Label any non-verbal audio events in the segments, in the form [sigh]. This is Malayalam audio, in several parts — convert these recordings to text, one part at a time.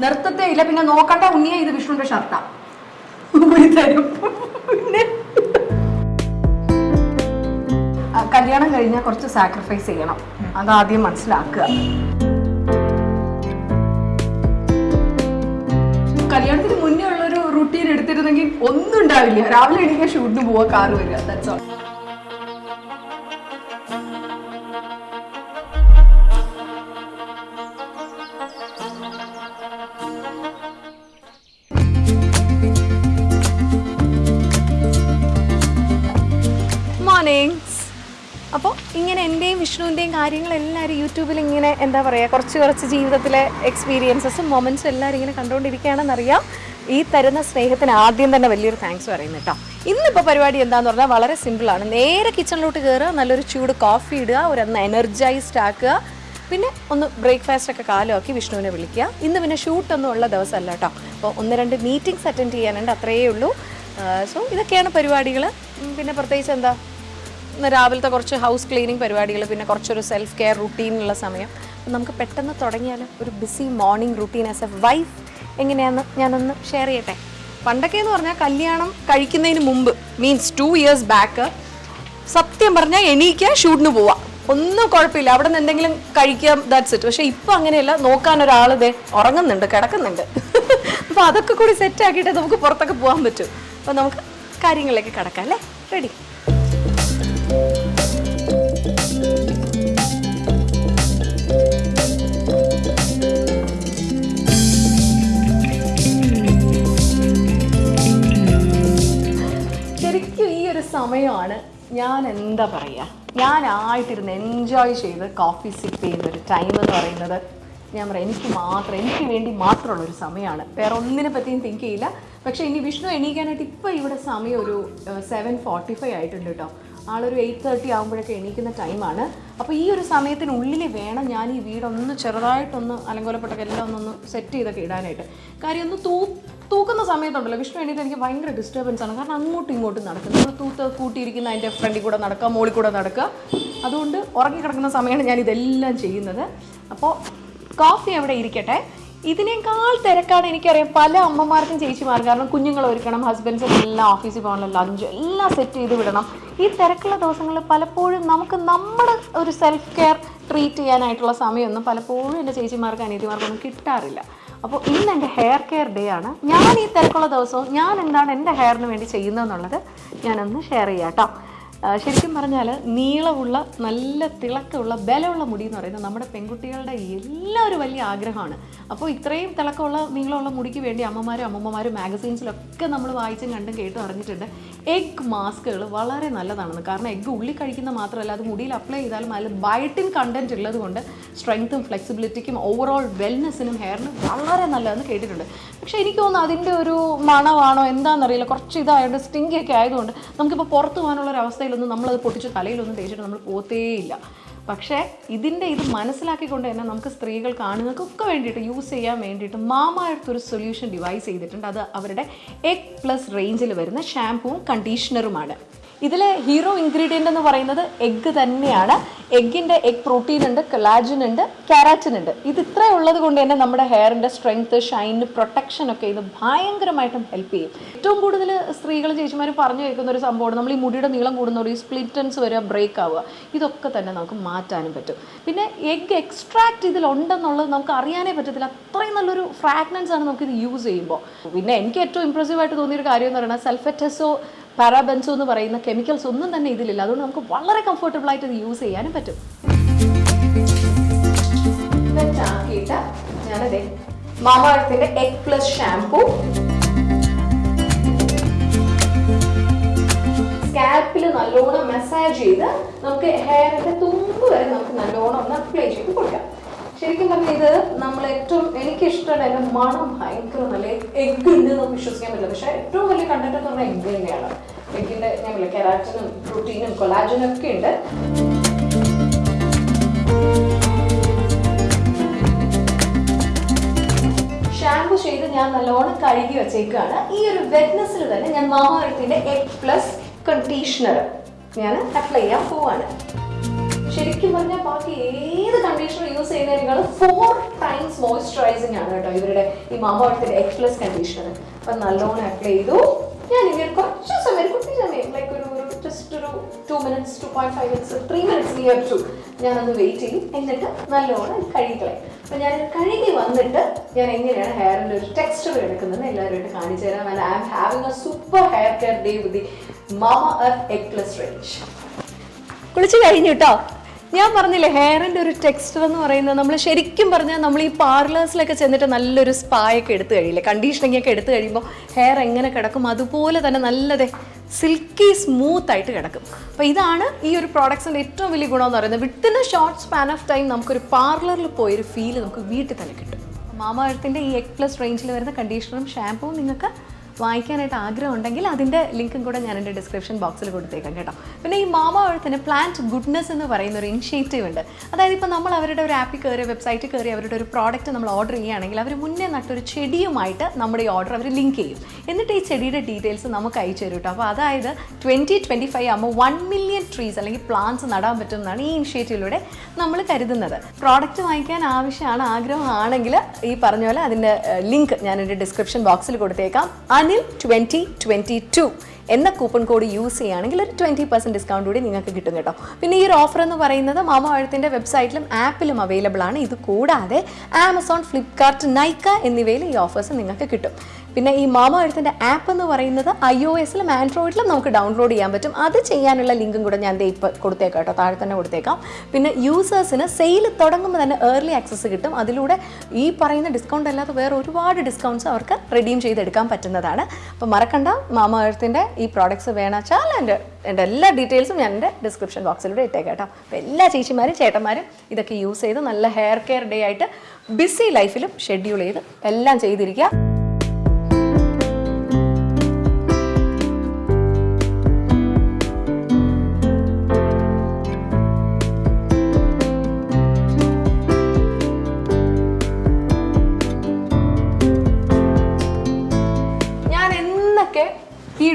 നിർത്തത്തേ ഇല്ല. പിന്നെ നോക്കണ്ട ഉണ്ണിയെ ഇത് വിഷ്ണുവിന്റെ ഷർട്ടാ കല്യാണം കഴിഞ്ഞാൽ കുറച്ച് സാക്രിഫൈസ് ചെയ്യണം. അതാദ്യം മനസ്സിലാക്കുക. കല്യാണത്തിന് മുന്നേ ഉള്ളൊരു റുട്ടീൻ എടുത്തിരുന്നെങ്കിൽ ഒന്നും ഉണ്ടാവില്ല. രാവിലെ എണീക്കാൻ ഷൂട്ടിന് പോവാ കാറ് വരിക. ദാറ്റ്സ് ഓൾ വിഷ്ണുവിന്റെയും കാര്യങ്ങൾ എല്ലാവരും യൂട്യൂബിൽ ഇങ്ങനെ എന്താ പറയുക കുറച്ച് കുറച്ച് ജീവിതത്തിലെ എക്സ്പീരിയൻസസും മൊമെന്റ്സും എല്ലാവരും ഇങ്ങനെ കണ്ടുകൊണ്ടിരിക്കുകയാണെന്നറിയാം ഈ തരുന്ന സ്നേഹത്തിന് ആദ്യം തന്നെ വലിയൊരു താങ്ക്സ് പറയുന്നു കേട്ടോ. ഇന്നിപ്പോൾ പരിപാടി എന്താന്ന് പറഞ്ഞാൽ വളരെ സിമ്പിളാണ് നേരെ കിച്ചണിലോട്ട് കയറുക നല്ലൊരു ചൂട് കോഫി ഇടുക ഒരു എനർജൈസ്ഡ് ആക്കുക. പിന്നെ ഒന്ന് ബ്രേക്ക്ഫാസ്റ്റ് ഒക്കെ കാലമാക്കി വിഷ്ണുവിനെ വിളിക്കുക. ഇന്ന് പിന്നെ ഷൂട്ടൊന്നും ഉള്ള ദിവസമല്ല കേട്ടോ. അപ്പോൾ ഒന്ന് രണ്ട് മീറ്റിംഗ്സ് അറ്റൻഡ് ചെയ്യാനുണ്ട് അത്രയേ ഉള്ളൂ. സോ ഇതൊക്കെയാണ് പരിപാടികൾ പിന്നെ പ്രത്യേകിച്ച് എന്താ? രാവിലത്തെ കുറച്ച് ഹൗസ് ക്ലീനിങ് പരിപാടികൾ പിന്നെ കുറച്ചൊരു സെൽഫ് കെയർ റുട്ടീനുള്ള സമയം. നമുക്ക് പെട്ടെന്ന് തുടങ്ങിയാൽ ഒരു busy morning routine as a wife എങ്ങനെയാണെന്ന് ഞാനൊന്ന് ഷെയർ ചെയ്യട്ടെ? പണ്ടൊക്കെ എന്ന് പറഞ്ഞാൽ കല്യാണം കഴിക്കുന്നതിന് മുമ്പ് മീൻസ് ടു ഇയേഴ്സ് ബാക്ക് സത്യം പറഞ്ഞാൽ എണീക്കുക ഷൂട്ടിന് പോവാം. ഒന്നും കുഴപ്പമില്ല. അവിടെ നിന്ന് എന്തെങ്കിലും കഴിക്കാം ദാറ്റ്സ് ഇറ്റ് പക്ഷേ ഇപ്പം അങ്ങനെയല്ല. നോക്കാൻ ഒരാൾ ഇതേ ഉറങ്ങുന്നുണ്ട് കിടക്കുന്നുണ്ട്. [laughs] അപ്പോൾ അതൊക്കെ കൂടി സെറ്റ് ആക്കിയിട്ട് നമുക്ക് പുറത്തൊക്കെ പോകാൻ പറ്റും. അപ്പോൾ നമുക്ക് കാര്യങ്ങളിലേക്ക് കിടക്കാം അല്ലേ? റെഡി സമയമാണ്. ഞാൻ എന്താ പറയുക ഞാനായിട്ടിരുന്ന് എൻജോയ് ചെയ്ത് കോഫി സിപ്പ് ചെയ്യുന്ന ഒരു ടൈം എന്ന് പറയുന്നത് ഞാൻ പറയാം എനിക്ക് മാത്രം എനിക്ക് വേണ്ടി മാത്രമുള്ള ഒരു സമയമാണ്. വേറെ ഒന്നിനെ പറ്റിയും തിങ്ക് ചെയ്യില്ല. പക്ഷേ ഇനി വിഷ്ണു എണീക്കാനായിട്ട് ഇപ്പോൾ ഇവിടെ സമയം ഒരു സെവൻ ഫോർട്ടി ഫൈവ് ആയിട്ടുണ്ട് കേട്ടോ ആളൊരു എയ്റ്റ് തേർട്ടി ആകുമ്പോഴൊക്കെ എണീക്കുന്ന ടൈമാണ് അപ്പോൾ ഈ ഒരു സമയത്തിനുള്ളിൽ വേണം ഞാൻ ഈ വീടൊന്ന് ചെറുതായിട്ടൊന്ന് അലങ്കോലപ്പെട്ടൊക്കെ എല്ലാം ഒന്നൊന്ന് സെറ്റ് ചെയ്തൊക്കെ ഇടാനായിട്ട്. കാര്യം ഒന്ന് തൂ തൂക്കുന്ന സമയത്തുണ്ടല്ലോ വിഷ്ണു എണീറ്റ് എനിക്ക് ഭയങ്കര ഡിസ്റ്റർബൻസ് ആണ്. കാരണം അങ്ങോട്ടും ഇങ്ങോട്ടും നടക്കും നമ്മൾ തൂത്ത് കൂട്ടിയിരിക്കുന്ന അതിന്റെ ഫ്രണ്ടിൽ കൂടെ നടക്കുക മുകളിൽ കൂടെ നടക്കുക. അതുകൊണ്ട് ഉറങ്ങിക്കിടക്കുന്ന സമയമാണ് ഞാൻ ഇതെല്ലാം ചെയ്യുന്നത്. അപ്പോൾ കോഫി അവിടെ ഇരിക്കട്ടെ. ഇതിനേക്കാൾ തിരക്കാണ് എനിക്കറിയാം പല അമ്മമാർക്കും ചേച്ചിമാർക്കും. കാരണം കുഞ്ഞുങ്ങൾ ഒരുക്കണം ഹസ്ബൻഡ്സും എല്ലാം ഓഫീസിൽ പോകണം ലഞ്ച് എല്ലാം സെറ്റ് ചെയ്ത് വിടണം. ഈ തിരക്കുള്ള ദിവസങ്ങളിൽ പലപ്പോഴും നമുക്ക് നമ്മുടെ ഒരു സെൽഫ് കെയർ ട്രീറ്റ് ചെയ്യാനായിട്ടുള്ള സമയമൊന്നും പലപ്പോഴും എന്റെ ചേച്ചിമാർക്കും അനിയത്തിമാർക്കൊന്നും കിട്ടാറില്ല. അപ്പോൾ ഇന്ന് എന്റെ ഹെയർ കെയർ ഡേ ആണ്. ഞാൻ ഈ തിരക്കുള്ള ദിവസവും ഞാൻ എന്താണ് എന്റെ ഹെയറിന് വേണ്ടി ചെയ്യുന്നതെന്നുള്ളത് ഞാനൊന്ന് ഷെയർ ചെയ്യാം കേട്ടോ ശരിക്കും പറഞ്ഞാൽ നീളമുള്ള നല്ല തിളക്കമുള്ള ബലമുള്ള മുടി എന്ന് പറയുന്നത് നമ്മുടെ പെൺകുട്ടികളുടെ എല്ലാ ഒരു വലിയ ആഗ്രഹമാണ്. അപ്പോൾ ഇത്രയും തിളക്കമുള്ള നീളമുള്ള മുടിക്ക് വേണ്ടി അമ്മമാരും അമ്മമ്മമാരും മാഗസീൻസിലൊക്കെ നമ്മൾ വായിച്ചും കണ്ടും കേട്ടും അറിഞ്ഞിട്ടുണ്ട്. എഗ് മാസ്കുകൾ വളരെ നല്ലതാണെന്ന്. കാരണം എഗ് ഉള്ളി കഴിക്കുന്ന മാത്രമല്ല അത് മുടിയിൽ അപ്ലൈ ചെയ്താലും അതിൽ ബയോട്ടിൻ കണ്ടന്റ് ഉള്ളതുകൊണ്ട് സ്ട്രെങ്ത്തും ഫ്ലെക്സിബിലിറ്റിക്കും ഓവറോൾ വെൽനെസ്സിനും ഹെയറിന് വളരെ നല്ലതെന്ന് കേട്ടിട്ടുണ്ട്. പക്ഷേ എനിക്ക് തോന്നുന്നു അതിന്റെ ഒരു മണമാണോ എന്താണെന്നറിയില്ല. കുറച്ച് ഇതായതുകൊണ്ട് സ്റ്റിങ്കി ഒക്കെ ആയതുകൊണ്ട് നമുക്കിപ്പോൾ പുറത്ത് പോകാനുള്ള ഒരു അവസ്ഥയിലൊന്നും നമ്മളത് പൊട്ടിച്ച് തലയിലൊന്നും തേച്ചിട്ട് നമ്മൾ പോത്തേയില്ല പക്ഷേ ഇതിന്റെ ഇത് മനസ്സിലാക്കിക്കൊണ്ട് തന്നെ നമുക്ക് സ്ത്രീകൾ ആണുങ്ങൾക്കൊക്കെ വേണ്ടിയിട്ട് യൂസ് ചെയ്യാൻ വേണ്ടിയിട്ട് മാമായടുത്തൊരു സൊല്യൂഷൻ ഡിവൈസ് ചെയ്തിട്ടുണ്ട്. അത് അവരുടെ എഗ് പ്ലസ് റേഞ്ചിൽ വരുന്ന ഷാമ്പൂവും കണ്ടീഷണറുമാണ്. ഇതിലെ ഹീറോ ഇൻഗ്രീഡിയന്റ് എന്ന് പറയുന്നത് എഗ്ഗ് തന്നെയാണ്. എഗ്ഗിന്റെ എഗ് പ്രോട്ടീൻ ഉണ്ട് കൊളാജിൻ ഉണ്ട് കാരാറ്റിൻ ഉണ്ട്. ഇത് ഇത്ര ഉള്ളത് കൊണ്ട് തന്നെ നമ്മുടെ ഹെയറിന്റെ സ്ട്രെങ്ത് ഷൈൻ പ്രൊട്ടക്ഷൻ ഒക്കെ ഇത് ഭയങ്കരമായിട്ടും ഹെൽപ്പ് ചെയ്യും. ഏറ്റവും കൂടുതൽ സ്ത്രീകൾ ചേച്ചിമാർ പറഞ്ഞു കേൾക്കുന്ന ഒരു സംഭവമാണ് നമ്മൾ ഈ മുടിയുടെ നീളം കൂടുന്നതോടെ ഈ സ്പ്ലിറ്റൻസ് വരിക ബ്രേക്ക് ആവുക. ഇതൊക്കെ തന്നെ നമുക്ക് മാറ്റാനും പറ്റും. പിന്നെ എഗ് എക്സ്ട്രാക്ട് ഇതിലുണ്ടെന്നുള്ളത് നമുക്ക് അറിയാനേ പറ്റത്തില്ല. അത്രയും നല്ലൊരു ഫ്രാഗ്നൻസ് ആണ് നമുക്കിത് യൂസ് ചെയ്യുമ്പോൾ. പിന്നെ എനിക്ക് ഏറ്റവും ഇമ്പ്രസീവ് ആയിട്ട് തോന്നിയൊരു കാര്യം എന്ന് പറയുന്നത് സൾഫറ്റസോ പാരാബെൻസോ എന്ന് പറയുന്ന കെമിക്കൽസ് ഒന്നും തന്നെ ഇതിലില്ല. അതുകൊണ്ട് നമുക്ക് വളരെ കംഫർട്ടബിൾ ആയിട്ട് ഇത് യൂസ് ചെയ്യാനും പറ്റും. ഞാനതേ മാമാഴത്തിന്റെ എഗ് പ്ലസ് ഷാംപൂ സ്കാൽപ്പിൽ നല്ലോണം മസാജ് ചെയ്ത് നമുക്ക് ഹെയറിന്റെ തുമ്പ് വരെ നമുക്ക് നല്ലോണം ഒന്ന് അപ്ലൈ ചെയ്ത് കൊടുക്കാം. ശരിക്കും പറഞ്ഞാൽ ഇത് നമ്മൾ ഏറ്റവും എനിക്ക് ഇഷ്ടമുള്ള അതിന്റെ മണം ഭയങ്കര നല്ല എഗ് ഉണ്ട് നമുക്ക് വിശ്വസിക്കാൻ പറ്റില്ല. പക്ഷെ ഏറ്റവും വലിയ കണ്ടന്റ് എന്ന് പറഞ്ഞാൽ എഗ് തന്നെയാണ്. എഗ്ഗിന്റെ ഞാൻ കെരാറ്റിനും പ്രോട്ടീനും കൊളാജനും ഒക്കെ ഉണ്ട്. ഷാമ്പു ചെയ്ത് ഞാൻ നല്ലോണം കഴുകി വെച്ചേക്കാണ്. ഈ ഒരു വെറ്റ്നസ്സിൽ തന്നെ ഞാൻ മാമാർത്തിന്റെ എഗ് പ്ലസ് കണ്ടീഷണർ ഞാൻ അപ്ലൈ ചെയ്യാൻ പോവാണ്. ശരിക്കും പറഞ്ഞാൽ ബാക്കി ഏത് കണ്ടീഷണർ യൂസ് ചെയ്യുന്നതിനേക്കാൾ ഫോർ ടൈംസ് മോയ്സ്ചറൈസിങ് ആണ് കേട്ടോ ഇവരുടെ ഈ മാമോർത്തിന്റെ എക്സ് പ്ലസ് കണ്ടീഷണർ അപ്പം നല്ലോണം അപ്ലൈ ചെയ്തു. ഞാൻ ഇങ്ങനെ കുറച്ച് സമയം കുറച്ച് സമയം. ലൈക്ക് ഒരു ഒരു ജസ്റ്റ് ഒരു two minutes two point five minutes three minutes near to ഞാനൊന്ന് വെയിറ്റ് ചെയ്യും. എന്നിട്ട് നല്ലോണം കഴുകിക്കളയും. അപ്പം ഞാൻ കഴുകി വന്നിട്ട് ഞാൻ എങ്ങനെയാണ് ഹെയറിന്റെ ഒരു ടെക്സ്ചർ എടുക്കുന്നത് എല്ലാവരുമായിട്ട് കാണിച്ചു തരാം. I am having a super hair care day with the mama egg range കുളിച്ച് കഴിഞ്ഞു കേട്ടോ ഞാൻ പറഞ്ഞില്ലേ ഹെയറിന്റെ ഒരു ടെക്സ്ചർ എന്ന് പറയുന്നത് നമ്മൾ ശരിക്കും പറഞ്ഞാൽ നമ്മൾ ഈ പാർലേഴ്സിലൊക്കെ ചെന്നിട്ട് നല്ലൊരു സ്പായൊക്കെ എടുത്തു കഴിയില്ലേ? കണ്ടീഷനിങ് ഒക്കെ എടുത്തു കഴിയുമ്പോൾ ഹെയർ എങ്ങനെ കിടക്കും? അതുപോലെ തന്നെ നല്ലതേ സിൽക്കി സ്മൂത്ത് ആയിട്ട് കിടക്കും. അപ്പോൾ ഇതാണ് ഈ ഒരു പ്രോഡക്ട്സിന്റെ ഏറ്റവും വലിയ ഗുണം എന്ന് പറയുന്നത്. Within a short span of time നമുക്കൊരു പാർലറിൽ പോയൊരു ഫീൽ നമുക്ക് വീട്ടിൽ തന്നെ കിട്ടും. മാമാ എഴുത്തിന്റെ ഈ എക് പ്ലസ് റേഞ്ചിൽ വരുന്ന കണ്ടീഷണറും ഷാമ്പൂവും നിങ്ങൾക്ക് വാങ്ങിക്കാനായിട്ട് ആഗ്രഹം ഉണ്ടെങ്കിൽ അതിന്റെ ലിങ്കും കൂടെ ഞാൻ എന്റെ ഡിസ്ക്രിപ്ഷൻ ബോക്സിൽ കൊടുത്തേക്കാം കേട്ടോ. പിന്നെ ഈ മാമ എഴുത്തിന് പ്ലാന്റ് ഗുഡ്നസ് എന്ന് പറയുന്ന ഒരു ഇനിഷ്യേറ്റീവ് ഉണ്ട്. അതായത് ഇപ്പോൾ നമ്മൾ അവരുടെ ഒരു ആപ്പിൽ കയറി വെബ്സൈറ്റിൽ കയറി അവരുടെ ഒരു പ്രോഡക്റ്റ് നമ്മൾ ഓർഡർ ചെയ്യുകയാണെങ്കിൽ അവർ മുന്നേ നട്ടൊരു ചെടിയുമായിട്ട് നമ്മുടെ ഈ ഓർഡർ അവർ ലിങ്ക് ചെയ്യും. എന്നിട്ട് ഈ ചെടിയുടെ ഡീറ്റെയിൽസ് നമുക്ക് അയച്ചു തരും കേട്ടോ. അപ്പോൾ അതായത് ട്വന്റി ട്വന്റി ഫൈവ് ആകുമ്പോൾ വൺ മില്യൺ ട്രീസ് അല്ലെങ്കിൽ പ്ലാന്റ്സ് നടാൻ പറ്റുമെന്നാണ് ഈ ഇനിഷ്യേറ്റീവിലൂടെ നമ്മൾ കരുതുന്നത്. പ്രോഡക്റ്റ് വാങ്ങിക്കാൻ ആവശ്യമാണ് ആഗ്രഹമാണെങ്കിൽ ഈ പറഞ്ഞ പോലെ അതിന്റെ ലിങ്ക് ഞാൻ എന്റെ ഡിസ്ക്രിപ്ഷൻ ബോക്സിൽ കൊടുത്തേക്കാം. അനിൽ ട്വന്റി ട്വന്റി ടു എന്ന കൂപ്പൺ കോഡ് യൂസ് ചെയ്യുകയാണെങ്കിൽ ഒരു ട്വന്റി പെർസെന്റ് ഡിസ്കൗണ്ട് കൂടി നിങ്ങൾക്ക് കിട്ടും കേട്ടോ. പിന്നെ ഈ ഒരു ഓഫർ എന്ന് പറയുന്നത് മാമ വെബ്സൈറ്റിലും ആപ്പിലും അവൈലബിൾ ആണ്. ഇത് കൂടാതെ ആമസോൺ ഫ്ലിപ്കാർട്ട് നൈക്ക എന്നിവയിൽ ഈ ഓഫേഴ്സ് നിങ്ങൾക്ക് കിട്ടും. പിന്നെ ഈ മാമ എഴുത്തിന്റെ ആപ്പ് എന്ന് പറയുന്നത് ഐ ഒ എസിലും ആൻഡ്രോയിഡിലും നമുക്ക് ഡൗൺലോഡ് ചെയ്യാൻ പറ്റും. അത് ചെയ്യാനുള്ള ലിങ്കും കൂടെ ഞാൻ ഇപ്പോൾ കൊടുത്തേക്കാം കേട്ടോ. താഴെ തന്നെ കൊടുത്തേക്കാം. പിന്നെ യൂസേഴ്സിന് സെയിൽ തുടങ്ങുമ്പോൾ തന്നെ ഏർലി ആക്സസ് കിട്ടും. അതിലൂടെ ഈ പറയുന്ന ഡിസ്കൗണ്ട് അല്ലാതെ വേറെ ഒരുപാട് ഡിസ്കൗണ്ട്സ് അവർക്ക് റെഡീം ചെയ്തെടുക്കാൻ പറ്റുന്നതാണ്. അപ്പോൾ മറക്കണ്ട. മാമ എഴുത്തിന്റെ ഈ പ്രോഡക്ട്സ് വേണമെച്ചാൽ എന്റെ എന്റെ എല്ലാ ഡീറ്റെയിൽസും ഞാൻ എന്റെ ഡിസ്ക്രിപ്ഷൻ ബോക്സിലൂടെ ഇട്ടേക്കാം കേട്ടോ. അപ്പോൾ എല്ലാ ചേച്ചിമാരും ചേട്ടന്മാരും ഇതൊക്കെ യൂസ് ചെയ്ത് നല്ല ഹെയർ കെയർ ഡേ ആയിട്ട് ബിസി ലൈഫിലും ഷെഡ്യൂൾ ചെയ്ത് എല്ലാം ചെയ്തിരിക്കുക.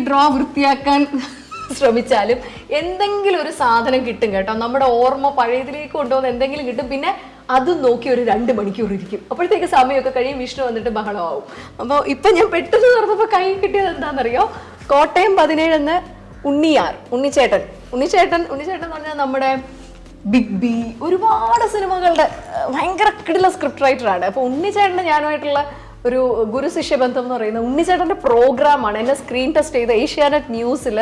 ഡ്രോ വൃത്തിയാക്കാൻ ശ്രമിച്ചാലും എന്തെങ്കിലും ഒരു സാധനം കിട്ടും കേട്ടോ. നമ്മുടെ ഓർമ്മ പഴയതിലേക്ക് കൊണ്ടുപോകുന്ന എന്തെങ്കിലും കിട്ടും. പിന്നെ അത് നോക്കി ഒരു രണ്ട് മണിക്കൂർ ഇരിക്കും. അപ്പോഴത്തേക്ക് സമയമൊക്കെ കഴിയും. വിഷ്ണു വന്നിട്ട് ബഹളമാവും. അപ്പോൾ ഇപ്പം ഞാൻ പെട്ടെന്ന് തുറന്നപ്പോൾ കൈ കിട്ടിയത് എന്താണെന്നറിയോ? കോട്ടയം പതിനേഴെന്ന് ഉണ്ണിയാർ ഉണ്ണിച്ചേട്ടൻ. ഉണ്ണിച്ചേട്ടൻ ഉണ്ണിച്ചേട്ടൻ എന്ന് പറഞ്ഞാൽ നമ്മുടെ ബിഗ് ബി ഒരുപാട് സിനിമകളുടെ ഭയങ്കര കിടില സ്ക്രിപ്റ്റ് റൈറ്ററാണ് അപ്പോൾ ഉണ്ണിച്ചേട്ടന് ഞാനുമായിട്ടുള്ള ഒരു ഗുരുശിഷ്യ ബന്ധം എന്ന് പറയുന്നത് ഉണ്ണിച്ചേട്ടന്റെ പ്രോഗ്രാമാണ് എന്നെ സ്ക്രീൻ ടെസ്റ്റ് ചെയ്ത ഏഷ്യാനെറ്റ് ന്യൂസിൽ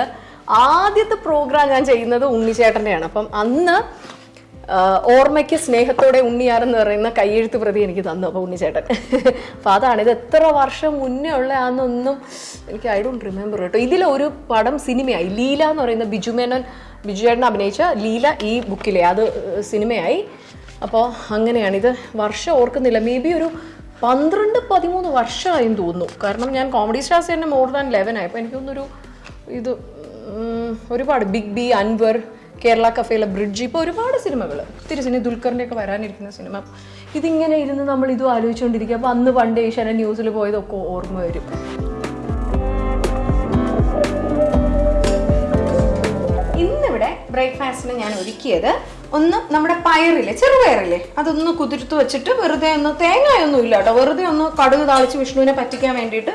ആദ്യത്തെ പ്രോഗ്രാം ഞാൻ ചെയ്യുന്നത് ഉണ്ണിച്ചേട്ടന്റെയാണ് അപ്പം അന്ന് ഓർമ്മയ്ക്ക് സ്നേഹത്തോടെ ഉണ്ണിയാരെന്ന് പറയുന്ന കയ്യെഴുത്ത് പ്രതി എനിക്ക് തന്നു അപ്പോൾ ഉണ്ണിച്ചേട്ടൻ. അപ്പോൾ അതാണ്. ഇത് എത്ര വർഷം മുന്നേ ഉള്ള ആണെന്നൊന്നും എനിക്ക് ഐ ഡോണ്ട് റിമെമ്പർ കേട്ടോ. ഇതിലൊരു പടം സിനിമയായി. ലീല എന്ന് പറയുന്ന ബിജു മേനോൻ ബിജു ചേട്ടൻ അഭിനയിച്ച ലീല ഈ ബുക്കിലെ അത് സിനിമയായി. അപ്പോൾ അങ്ങനെയാണിത്. വർഷം ഓർക്കുന്നില്ല. മേ ബി ഒരു പന്ത്രണ്ട് പതിമൂന്ന് വർഷമായും തോന്നുന്നു. കാരണം ഞാൻ കോമഡി സ്റ്റാർസ് തന്നെ മോർ ദാൻ ലെവൻ ആയി. അപ്പോൾ എനിക്കൊന്നൊരു ഇത് ഒരുപാട് ബിഗ് ബി അൻവർ കേരള കഫേയിലെ ബ്രിഡ്ജ് ഇപ്പോൾ ഒരുപാട് സിനിമകൾ ഒത്തിരി സിനിമ ദുൽഖറിന്റെ ഒക്കെ വരാനിരിക്കുന്ന സിനിമ. ഇതിങ്ങനെ ഇരുന്ന് നമ്മൾ ഇതും ആലോചിച്ചുകൊണ്ടിരിക്കുക അപ്പോൾ അന്ന് പണ്ട് ഏഷ്യാനെ ന്യൂസിൽ പോയതൊക്കെ ഓർമ്മ വരും. ഇന്നിവിടെ ബ്രേക്ക്ഫാസ്റ്റിന് ഞാൻ ഒരുക്കിയത് ഒന്ന് നമ്മുടെ പയറില്ലേ ചെറുപയറില്ലേ? അതൊന്ന് കുതിർത്ത് വെച്ചിട്ട് വെറുതെ ഒന്ന് തേങ്ങയൊന്നും ഇല്ല കേട്ടോ. വെറുതെ ഒന്ന് കടുക് താളിച്ച് വിഷ്ണുവിനെ പറ്റിക്കാൻ വേണ്ടിയിട്ട്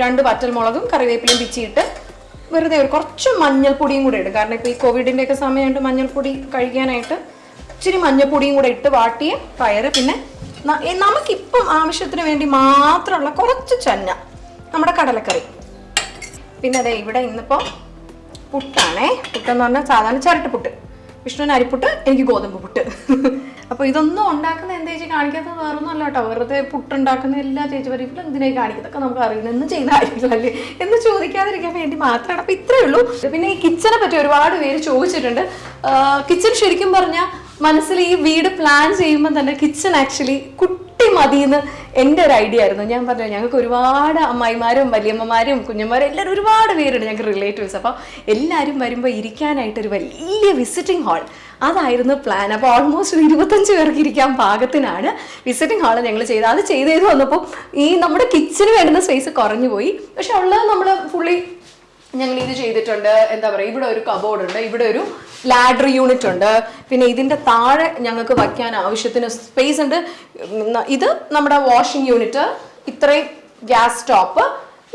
രണ്ട് വറ്റൽമുളകും കറിവേപ്പിലയും പിച്ചിയിട്ട് വെറുതെ ഒരു കുറച്ച് മഞ്ഞൾപ്പൊടിയും കൂടെ ഇടും. കാരണം ഇപ്പോൾ ഈ കോവിഡിന്റെ ഒക്കെ സമയമായിട്ട് മഞ്ഞൾപ്പൊടി കഴിക്കാനായിട്ട് ഇച്ചിരി മഞ്ഞൾപ്പൊടിയും കൂടെ ഇട്ട് വാട്ടിയ പയറ്. പിന്നെ നമുക്കിപ്പം ആവശ്യത്തിന് വേണ്ടി മാത്രമുള്ള കുറച്ച് ചന്ന നമ്മുടെ കടലക്കറി. പിന്നെ അതെ ഇവിടെ ഇന്നിപ്പോൾ പുട്ടാണേ. പുട്ടെന്ന് പറഞ്ഞാൽ സാധാരണ ചിരട്ടപ്പുട്ട് വിഷ്ണുവിന് അരിപ്പുട്ട് എനിക്ക് ഗോതമ്പ് പുട്ട്. അപ്പോൾ ഇതൊന്നും ഉണ്ടാക്കുന്ന എന്താ ചേച്ചി കാണിക്കാത്തത് വേറൊന്നും അല്ല കേട്ടോ. വെറുതെ പുട്ടുണ്ടാക്കുന്ന എല്ലാ ചേച്ചി പറയുമ്പോൾ എന്തിനായി കാണിക്കുന്നതൊക്കെ നമുക്ക് അറിയുന്നത് എന്ന് ചെയ്യുന്ന കാര്യങ്ങളല്ലേ. എന്ന് ചോദിക്കാതിരിക്കാൻ വേണ്ടി മാത്രമാണ്. അപ്പോൾ ഇത്രയേ ഉള്ളൂ. പിന്നെ ഈ കിച്ചനെ പറ്റി ഒരുപാട് പേര് ചോദിച്ചിട്ടുണ്ട്. കിച്ചൺ ശരിക്കും പറഞ്ഞാൽ മനസ്സിൽ ഈ വീട് പ്ലാൻ ചെയ്യുമ്പോൾ തന്നെ കിച്ചൺ ആക്ച്വലി കുട്ടി മതിയെന്ന് എന്റെ ഒരു ഐഡിയ ആയിരുന്നു. ഞാൻ പറഞ്ഞു ഞങ്ങൾക്ക് ഒരുപാട് അമ്മായിമാരും വലിയമ്മമാരും കുഞ്ഞന്മാരും എല്ലാവരും ഒരുപാട് പേരുണ്ട് ഞങ്ങൾക്ക് റിലേറ്റീവ്സ് അപ്പോൾ എല്ലാവരും വരുമ്പോൾ ഇരിക്കാനായിട്ട് ഒരു വലിയ വിസിറ്റിംഗ് ഹാൾ അതായിരുന്നു പ്ലാൻ അപ്പോൾ ഓൾമോസ്റ്റ് ഇരുപത്തഞ്ച് പേർക്ക് ഇരിക്കാൻ പാകത്തിനാണ് വിസിറ്റിംഗ് ഹാൾ ഞങ്ങൾ ചെയ്തത്. അത് ചെയ്ത് ചെയ്ത് വന്നപ്പോൾ ഈ നമ്മുടെ കിച്ചന് വേണ്ടുന്ന സ്പേസ് കുറഞ്ഞു പോയി. പക്ഷെ ഉള്ളത് നമ്മൾ ഫുള്ളി ഞങ്ങൾ ഇത് ചെയ്തിട്ടുണ്ട്. എന്താ പറയുക ഇവിടെ ഒരു കബോർഡ് ഉണ്ട്. ഇവിടെ ഒരു ലാഡർ യൂണിറ്റ് ഉണ്ട്. പിന്നെ ഇതിന്റെ താഴെ ഞങ്ങൾക്ക് വയ്ക്കാൻ ആവശ്യത്തിന് സ്പേസ് ഉണ്ട്. ഇത് നമ്മുടെ വാഷിംഗ് യൂണിറ്റ് ഇത്രയും ഗ്യാസ് സ്റ്റോപ്പ്.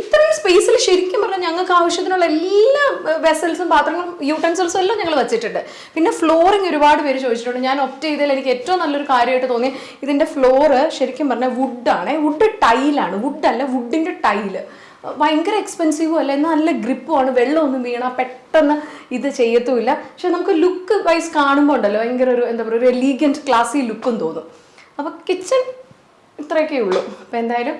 ഇത്രയും സ്പേസിൽ ശരിക്കും പറഞ്ഞാൽ ഞങ്ങൾക്ക് ആവശ്യത്തിനുള്ള എല്ലാ വെസൽസും പാത്രങ്ങളും യൂട്ടൻസിൽസും എല്ലാം ഞങ്ങൾ വെച്ചിട്ടുണ്ട്. പിന്നെ ഫ്ലോറിങ് ഒരുപാട് പേര് ചോദിച്ചിട്ടുണ്ട്. ഞാൻ ഒപ്റ്റ് ചെയ്തതിൽ എനിക്ക് ഏറ്റവും നല്ലൊരു കാര്യമായിട്ട് തോന്നി. ഇതിന്റെ ഫ്ലോറ് ശരിക്കും പറഞ്ഞാൽ വുഡാണ് വുഡ് ടൈലാണ് വുഡല്ല വുഡിന്റെ ടൈൽ ഭയങ്കര എക്സ്പെൻസീവും അല്ല എന്നാൽ നല്ല ഗ്രിപ്പുമാണ് വെള്ളമൊന്നും വീണാൽ പെട്ടെന്ന് ഇത് ചെയ്യത്തുമില്ല. പക്ഷെ നമുക്ക് ലുക്ക് വൈസ് കാണുമ്പോൾ ഉണ്ടല്ലോ ഭയങ്കര ഒരു എന്താ പറയുക ഒരു എലീഗന്റ് ക്ലാസ്സി ലുക്കും തോന്നും. അപ്പോൾ കിച്ചൺ ഇത്രയൊക്കെ ഉള്ളൂ. അപ്പോൾ എന്തായാലും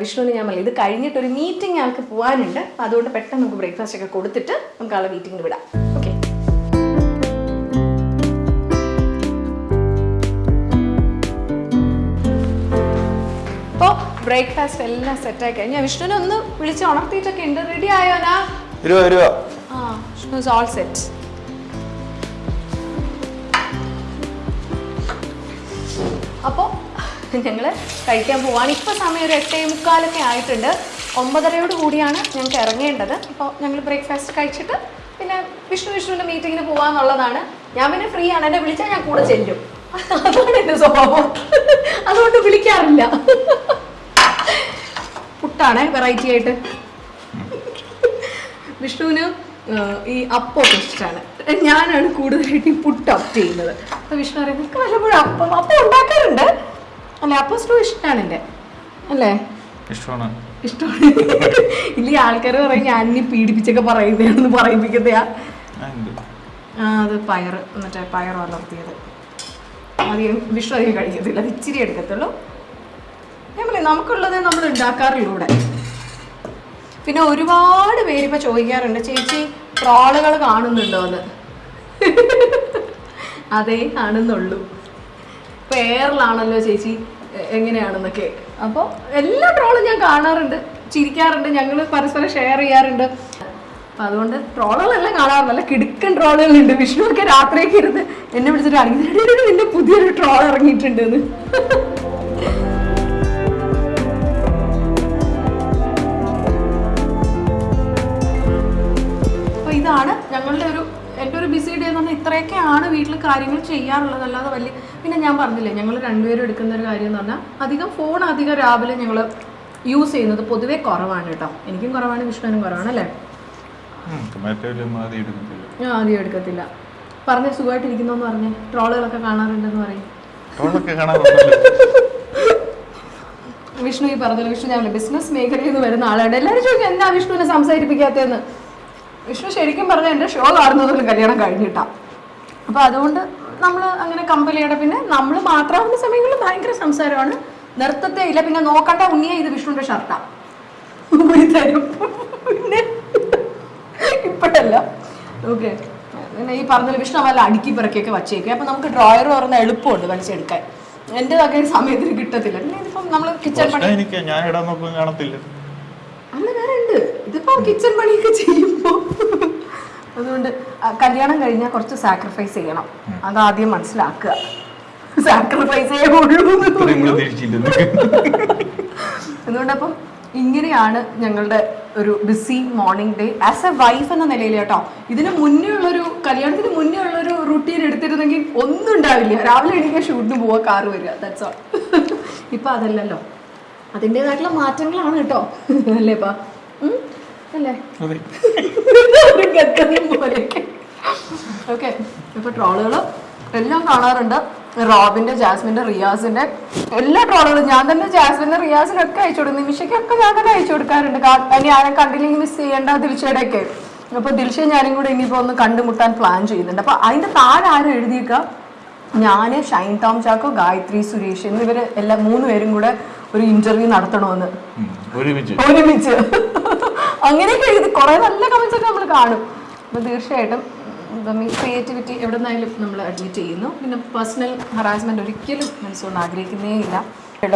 വിഷ്ണുവിന് ഞാൻ പറഞ്ഞു ഇത് കഴിഞ്ഞിട്ട് ഒരു മീറ്റിംഗ് ഞങ്ങൾക്ക് പോകാനുണ്ട് അതുകൊണ്ട് പെട്ടെന്ന് നമുക്ക് ബ്രേക്ക്ഫാസ്റ്റ് ഒക്കെ കൊടുത്തിട്ട് നമുക്ക് ആളെ മീറ്റിംഗിന് വിടാം. ബ്രേക്ക്ഫാസ്റ്റ് എല്ലാം സെറ്റ് സെറ്റായി കഴിഞ്ഞാൽ വിഷ്ണുവിനെ ഒന്ന് വിളിച്ച് ഉണർത്തിയിട്ടൊക്കെ ഉണ്ട്. റെഡി ആയോനാ വരുവോ വരുവോ? ആ വിഷ്ണു ഇസ് ഓൾ സെറ്റ് അപ്പോൾ ഞങ്ങൾ കഴിക്കാൻ പോവാണ്. ഇപ്പോൾ സമയം ഒരു എട്ടേ മുക്കാലൊക്കെ ആയിട്ടുണ്ട്. ഒമ്പതരയോട് കൂടിയാണ് ഞങ്ങൾക്ക് ഇറങ്ങേണ്ടത്. അപ്പോൾ ഞങ്ങൾ ബ്രേക്ക്ഫാസ്റ്റ് കഴിച്ചിട്ട് പിന്നെ വിഷ്ണു വിഷ്ണുവിന്റെ മീറ്റിങ്ങിന് പോവാന്നുള്ളതാണ്. ഞാൻ പിന്നെ ഫ്രീ ആണ്. എന്നെ വിളിച്ചാൽ ഞാൻ കൂടെ ചെല്ലും. അതാണ് എന്റെ സ്വഭാവം. അതുകൊണ്ട് വിളിക്കാറില്ല. പുട്ടാണേ വെറൈറ്റി ആയിട്ട്. വിഷ്ണുവിന് ഈ അപ്പമൊക്കെ ഇഷ്ടമാണ് ഞാനാണ് കൂടുതലായിട്ട് ഈ പുട്ട് അപ്പ് ചെയ്യുന്നത്. അപ്പൊ വിഷ്ണു പറയുന്നത് എനിക്ക് വല്ലപ്പോഴും അപ്പം അപ്പം ഉണ്ടാക്കാറുണ്ട്? അല്ലേ അപ്പം സ്റ്റൂ ഇഷ്ടമാണ് എന്റെ അല്ലേ? ഇഷ്ടമാണ്. ഇഷ്ടമാണ്. ഇല്ല ആൾക്കാർ പറയും ഞാൻ ഇനി പീഡിപ്പിച്ചൊക്കെ പറയുന്നതാണെന്ന് പറയിപ്പിക്കുന്നതാ. ആ, അത് പയർ മറ്റേ പയർ വളർത്തിയത്. അധികം വിഷ്ണു അധികം കഴിക്കത്തില്ല അത് ഇച്ചിരി എടുക്കത്തുള്ളൂ. നമുക്കുള്ളത് നമ്മൾ ഉണ്ടാക്കാറുള്ളൂ ഇവിടെ പിന്നെ ഒരുപാട് പേര് ഇപ്പൊ ചോദിക്കാറുണ്ട് ചേച്ചി ട്രോളുകൾ കാണുന്നുണ്ടോ എന്ന്? അതേ കാണുന്നുള്ളൂ. പേറിലാണല്ലോ ചേച്ചി എങ്ങനെയാണെന്നൊക്കെ. അപ്പോൾ എല്ലാ ട്രോളും ഞാൻ കാണാറുണ്ട് ചിരിക്കാറുണ്ട് ഞങ്ങൾ പരസ്പരം ഷെയർ ചെയ്യാറുണ്ട്. അപ്പൊ അതുകൊണ്ട് ട്രോളുകളെല്ലാം കാണാറുണ്ട്. നല്ല കിടുക്കൻ ട്രോളുകളുണ്ട്. വിഷ്ണുവൊക്കെ രാത്രിയൊക്കെ ഇരുന്ന് എന്നെ വിളിച്ചിട്ട് അറിയില്ല നിന്റെ പുതിയൊരു ട്രോൾ ഇറങ്ങിയിട്ടുണ്ട് ഇത്രയൊക്കെയാണ് വീട്ടിൽ കാര്യങ്ങൾ ചെയ്യാറുള്ളത് അല്ലാതെ വലിയ പിന്നെ ഞാൻ പറഞ്ഞില്ലേ ഞങ്ങൾ രണ്ടുപേരും എടുക്കുന്ന ഒരു കാര്യം എന്ന് പറഞ്ഞാൽ അധികം ഫോൺ അധികം രാവിലെ ഞങ്ങൾ യൂസ് ചെയ്യുന്നത് പൊതുവേ കുറവാണ് കേട്ടോ. എനിക്കും കുറവാണ് വിഷ്ണുവിനും കുറവാണ് അല്ലേ? ആദ്യം എടുക്കത്തില്ല. ഞാൻ ആദ്യം എടുക്കത്തില്ല. പറഞ്ഞ സുഖമായിട്ടിരിക്കുന്നു എന്ന് പറഞ്ഞു. ട്രോളുകളൊക്കെ കാണാറുണ്ടെന്ന് പറയും. വിഷ്ണു ഈ പറഞ്ഞല്ലോ വിഷ്ണു ഞാൻ ബിസിനസ് മേഖലയിൽ നിന്ന് വരുന്ന ആളാണ് എല്ലാവരും ചോദിക്കും എന്താ വിഷ്ണുവിനെ സംസാരിപ്പിക്കാത്തതെന്ന്? വിഷ്ണു ശരിക്കും പറഞ്ഞാൽ എന്റെ ഷോ കാണുന്നതിലും കല്യാണം കഴിഞ്ഞിട്ടാ. അപ്പോൾ അതുകൊണ്ട് നമ്മൾ അങ്ങനെ കമ്പലിയുടെ പിന്നെ നമ്മൾ മാത്രമാവുന്ന സമയങ്ങളിൽ ഭയങ്കര സംസാരമാണ്. നൃത്തത്തെ ഇല്ല പിന്നെ നോക്കണ്ട ഉണ്ണിയെ ഇത് വിഷ്ണുവിന്റെ ഷർട്ടാ തരും. പിന്നെ ഇപ്പോഴല്ല. ഓക്കെ. പിന്നെ ഈ പറഞ്ഞ വിഷ്ണു വല്ല അടുക്കി പിറക്കിയൊക്കെ വച്ചേക്കും. അപ്പം നമുക്ക് ഡ്രോയർ പറഞ്ഞ എളുപ്പമുണ്ട് വലിച്ചെടുക്കാൻ. എന്റെതൊക്കെ വക സമയത്തിന് കിട്ടത്തില്ല. പിന്നെ ഇതിപ്പം നമ്മൾ കിച്ചൺ പണി അല്ല വേറെ ഉണ്ട്. ഇതിപ്പോ കിച്ചൺ പണിയൊക്കെ ചെയ്യുമ്പോ അതുകൊണ്ട് കല്യാണം കഴിഞ്ഞാൽ കുറച്ച് സാക്രിഫൈസ് ചെയ്യണം. അതാദ്യം മനസ്സിലാക്കുക. സാക്രിഫൈസ് അതുകൊണ്ട് അപ്പം ഇങ്ങനെയാണ് ഞങ്ങളുടെ ഒരു busy morning day as a wife എന്ന നിലയിൽ കേട്ടോ ഇതിന് മുന്നേ ഉള്ളൊരു കല്യാണത്തിന് മുന്നേ ഉള്ളൊരു റുട്ടീൻ എടുത്തിരുന്നെങ്കിൽ ഒന്നും ഉണ്ടാവില്ല. രാവിലെ എണീക്കാൻ ഷൂട്ടിന് പോവാ കാറ് വരിക. ദാറ്റ്സ് ഓൾ ഇപ്പം അതല്ലല്ലോ. അതിന്റെതായിട്ടുള്ള മാറ്റങ്ങളാണ് കേട്ടോ. അല്ലേപ്പാ? അല്ലേ? ഓക്കെ ഇപ്പൊ ട്രോളുകൾ എല്ലാം കാണാറുണ്ട്. റോബിന്റെ ജാസ്മിന്റെ റിയാസിന്റെ എല്ലാ ട്രോളുകളും. ഞാൻ തന്നെ ജാസ്മിന്റെ റിയാസിനൊക്കെ അയച്ചു കൊടുക്കും. നിമിഷയ്ക്കൊക്കെ ഞാൻ തന്നെ അയച്ചു കൊടുക്കാറുണ്ട്. ഇനി ആരെ കണ്ടില്ലെങ്കിൽ മിസ് ചെയ്യേണ്ട ദിൽഷയുടെ ഒക്കെ അപ്പൊ ദിൽഷ ഞാനും കൂടെ ഇനിയിപ്പോ ഒന്ന് കണ്ടുമുട്ടാൻ പ്ലാൻ ചെയ്യുന്നുണ്ട്. അപ്പൊ അതിന്റെ താഴെ ആരും എഴുതിയേക്ക? ഞാൻ ഷൈൻ ടോം ചാക്കോ ഗായത്രി സുരേഷ് എന്നിവര് എല്ലാ മൂന്ന് പേരും കൂടെ ഒരു ഇന്റർവ്യൂ നടത്തണമെന്ന്. ഒരുമിച്ച്. ഒരുമിച്ച്. അങ്ങനെയൊക്കെ എഴുതി കുറെ നല്ല കമന്റ്സ് ഒക്കെ നമ്മൾ കാണും. അപ്പൊ തീർച്ചയായിട്ടും ക്രിയേറ്റിവിറ്റി എവിടെ നിന്നായാലും നമ്മൾ അഡ്മിറ്റ് ചെയ്യുന്നു. പിന്നെ പേഴ്സണൽ ഹറാസ്മെന്റ് ഒരിക്കലും മനസ്സുകൊണ്ട് ആഗ്രഹിക്കുന്നേ ഇല്ല.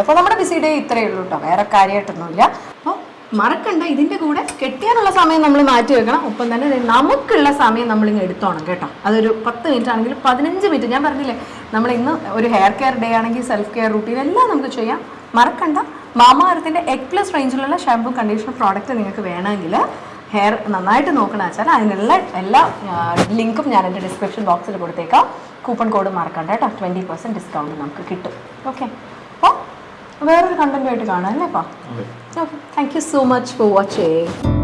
അപ്പോൾ നമ്മുടെ ബിസി ഡേ ഇത്രയേ ഉള്ളൂ കേട്ടോ വേറെ കാര്യമായിട്ടൊന്നുമില്ല അപ്പോൾ മറക്കണ്ട ഇതിന്റെ കൂടെ കെട്ടിയാനുള്ള സമയം നമ്മൾ മാറ്റി വെക്കണം. ഒപ്പം തന്നെ നമുക്കുള്ള സമയം നമ്മൾ ഇങ്ങ് എടുത്തോണം കേട്ടോ. അതൊരു പത്ത് മിനിറ്റ് ആണെങ്കിൽ പതിനഞ്ച് മിനിറ്റ് ഞാൻ പറഞ്ഞില്ലേ നമ്മൾ ഇന്ന് ഒരു ഹെയർ കെയർ ഡേ ആണെങ്കിൽ സെൽഫ് കെയർ റൂട്ടീൻ എല്ലാം നമുക്ക് ചെയ്യാം. മറക്കണ്ട. മാമാരത്തിന്റെ എഗ് പ്ലസ് റേഞ്ചിലുള്ള ഷാംപൂ കണ്ടീഷണർ പ്രോഡക്റ്റ് നിങ്ങൾക്ക് വേണമെങ്കിൽ ഹെയർ നന്നായിട്ട് നോക്കണ വെച്ചാൽ അതിനുള്ള എല്ലാ ലിങ്കും ഞാൻ എന്റെ ഡിസ്ക്രിപ്ഷൻ ബോക്സിൽ കൊടുത്തേക്കാം. കൂപ്പൺ കോഡ് മറക്കണ്ട കേട്ടോ. ട്വന്റി പെർസെന്റ് ഡിസ്കൗണ്ട് നമുക്ക് കിട്ടും. ഓക്കെ അപ്പോൾ വേറൊരു കണ്ടന്റുമായിട്ട് കാണാം അല്ലേ അപ്പോൾ okay thank you so much for watching